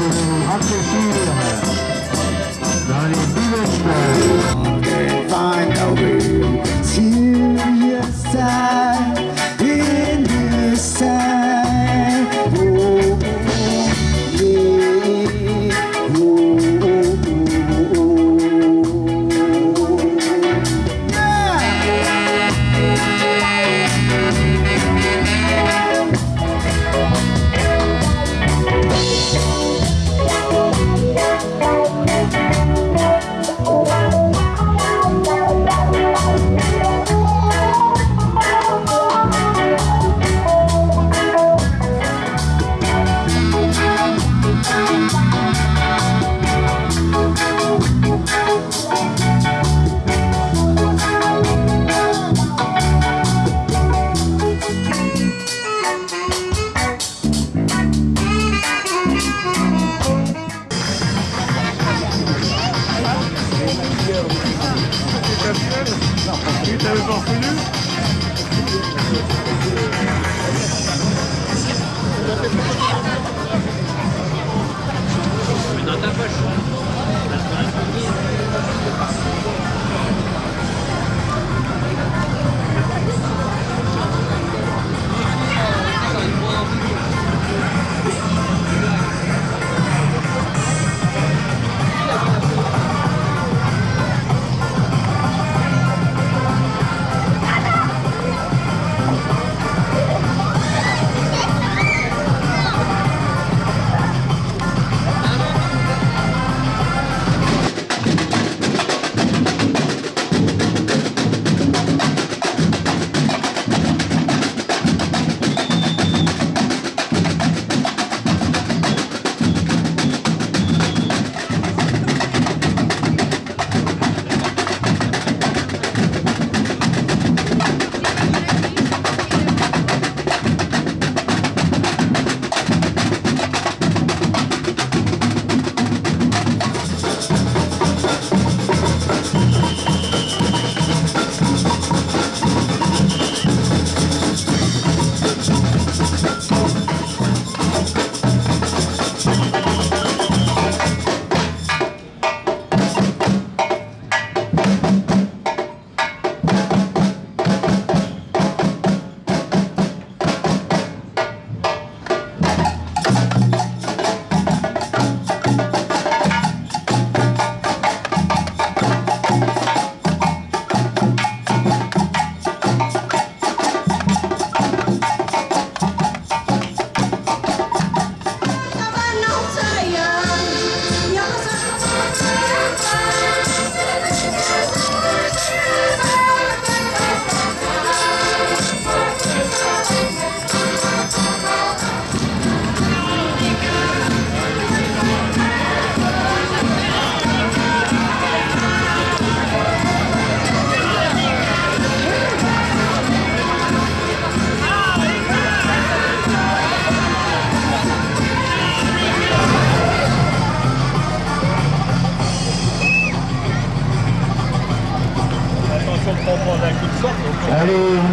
Hot to see you. encore connu.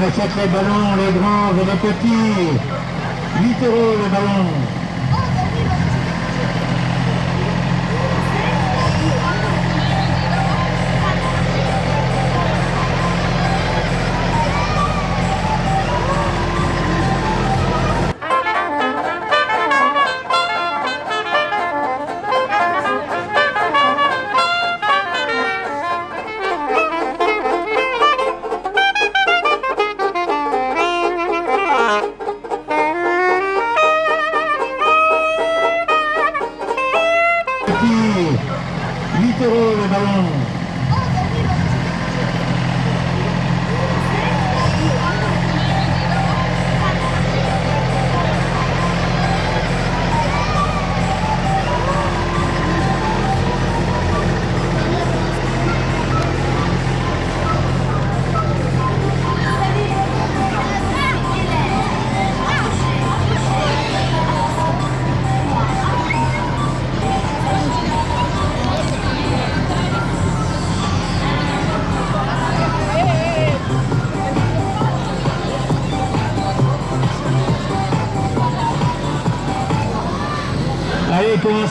Achète les ballons, les grands et les petits. 8 euros le ballon. Euros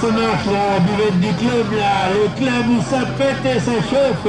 ça marche la buvette du club là. Le club où ça pète et ça chauffe